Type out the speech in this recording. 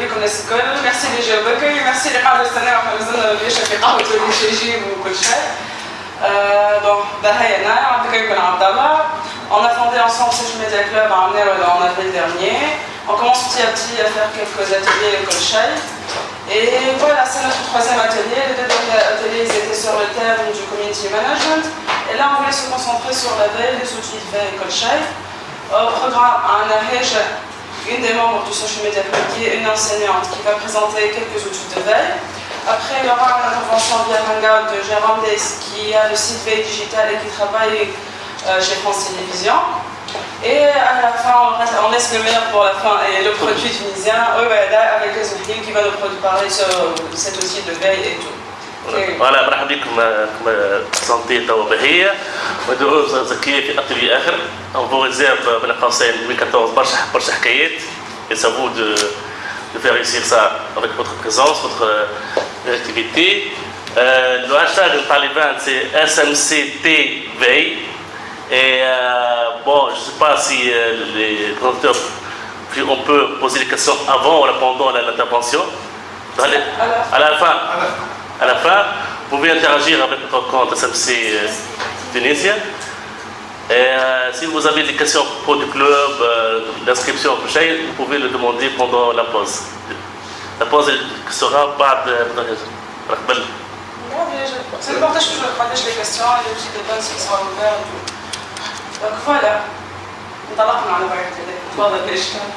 بيكم الناس الكل ميرسي اللي جاوبك ميرسي اللي قاعد يستناو احنا مازلنا بيشرب في قهوة واللي يجيب وكل شيء دونك ده هي انا عبد الكريم بن عبد الله On a fondé ensemble Social Media Club en en avril dernier. On commence petit à petit à faire quelques ateliers à l'école Shai. Et voilà, c'est notre troisième atelier. Les deux derniers ateliers ils étaient sur le thème du community management. Et là, on voulait se concentrer sur la veille des outils de veille école Shai. Au programme, un arrêt une des membres du Social Media Club qui est une enseignante qui va présenter quelques outils de veille. Après, il y aura une intervention via Hangout de Jérôme Des qui a le site Veille Digital et qui travaille euh, chez France Télévisions. Et à la fin, on laisse le meilleur pour la fin et le produit tunisien, avec les outils qui va nous parler sur cet outil de veille et tout. voilà مرحبا بكم كما سنتي توا بهية ودروس زكية في اتولي اخر on vous réserve بين قوسين 2014 برشا برشا حكايات et ça vous de, de faire réussir ça avec votre présence, votre activité. Euh, le hashtag de Taliban c'est SMCTV et euh, bon je ne sais pas si euh, les présenteurs on peut poser des questions avant ou pendant l'intervention. À la fin à la fin, vous pouvez interagir avec notre compte SMC euh, Tunisien. Et euh, si vous avez des questions pour le club, euh, d'inscription, vous pouvez le demander pendant la pause. La pause sera pas de... C'est important que je partage les questions et les petits débats qui sont ouverts. Donc voilà. انطلقنا على بعض تفضل ليش alors